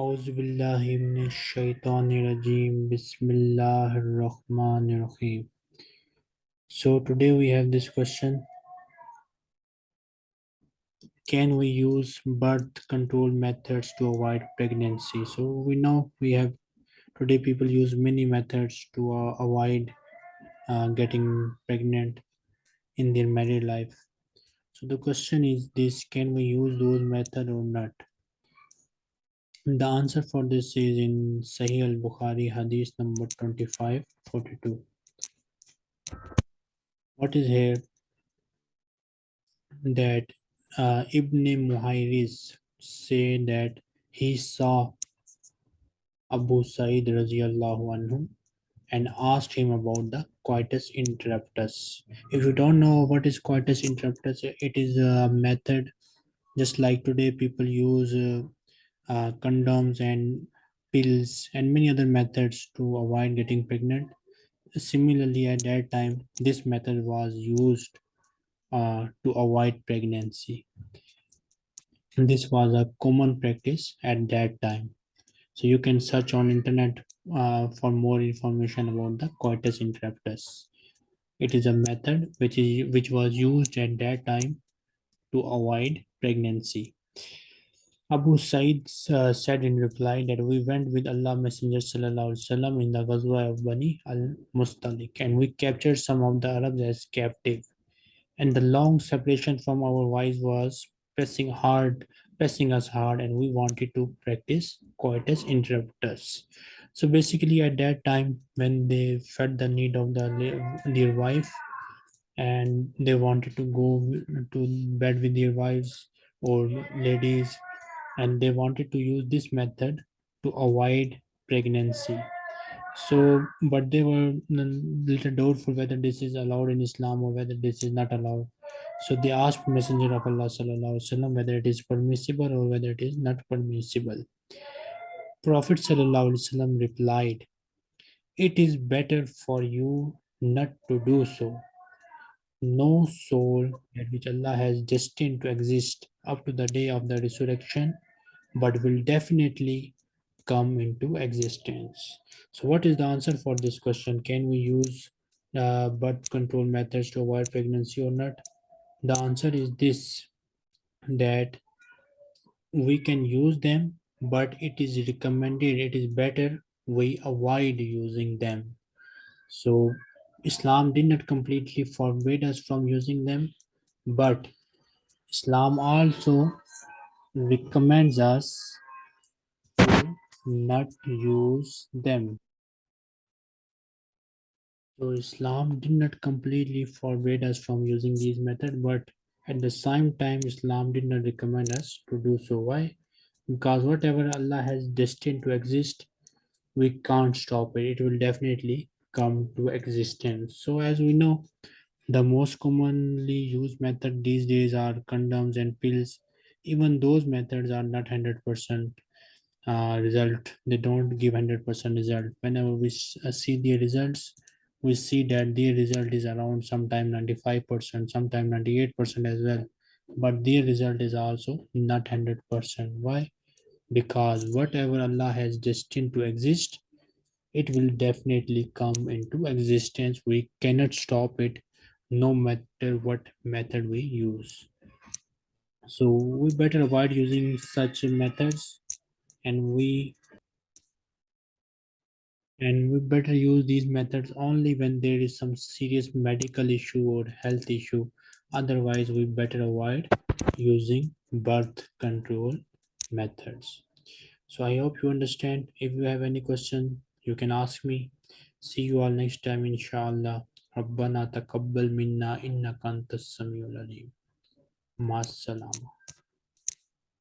أعوذ بالله من الشيطان الرجيم بسم الله الرحمن الرحيم So today we have this question Can we use birth control methods to avoid pregnancy? So we know we have today people use many methods to uh, avoid uh, getting pregnant in their married life. So the question is this can we use those methods or not? The answer for this is in Sahih al Bukhari, Hadith number 2542. What is here? That uh, Ibn Muhayriz say that he saw Abu Sa'id radiallahu anhu and asked him about the coitus interruptus. If you don't know what is coitus interruptus, it is a method just like today people use uh, uh, condoms and pills and many other methods to avoid getting pregnant. Similarly, at that time, this method was used uh, to avoid pregnancy. And this was a common practice at that time. So you can search on internet uh, for more information about the coitus interruptus. It is a method which is which was used at that time to avoid pregnancy. Abu Sa'id uh, said in reply that we went with Allah Messenger wasallam in the Ghazwa of Bani al-Mustalik and we captured some of the Arabs as captive. And the long separation from our wives was pressing hard, pressing us hard, and we wanted to practice coitus interruptus. So basically, at that time, when they felt the need of the their wife, and they wanted to go to bed with their wives or ladies and they wanted to use this method to avoid pregnancy. So but they were a little doubtful whether this is allowed in islam or whether this is not allowed. So they asked messenger of allah wasallam whether it is permissible or whether it is not permissible. Prophet wasallam replied it is better for you not to do so. No soul that which Allah has destined to exist up to the day of the resurrection, but will definitely come into existence. So what is the answer for this question? Can we use uh, birth control methods to avoid pregnancy or not? The answer is this, that we can use them, but it is recommended, it is better we avoid using them. So Islam did not completely forbid us from using them, but Islam also recommends us to not use them. So Islam did not completely forbid us from using these methods, but at the same time, Islam did not recommend us to do so. Why? Because whatever Allah has destined to exist, we can't stop it. It will definitely come to existence. So as we know, the most commonly used method these days are condoms and pills. Even those methods are not 100% uh, result. They don't give 100% result. Whenever we uh, see the results, we see that the result is around sometime 95%, sometime 98% as well. But the result is also not 100%. Why? Because whatever Allah has destined to exist, it will definitely come into existence. We cannot stop it no matter what method we use. So we better avoid using such methods and we and we better use these methods only when there is some serious medical issue or health issue. Otherwise, we better avoid using birth control methods. So I hope you understand. If you have any question, you can ask me. See you all next time, inshallah. ربنا تقبل منا إنك أنت السميع العليم مع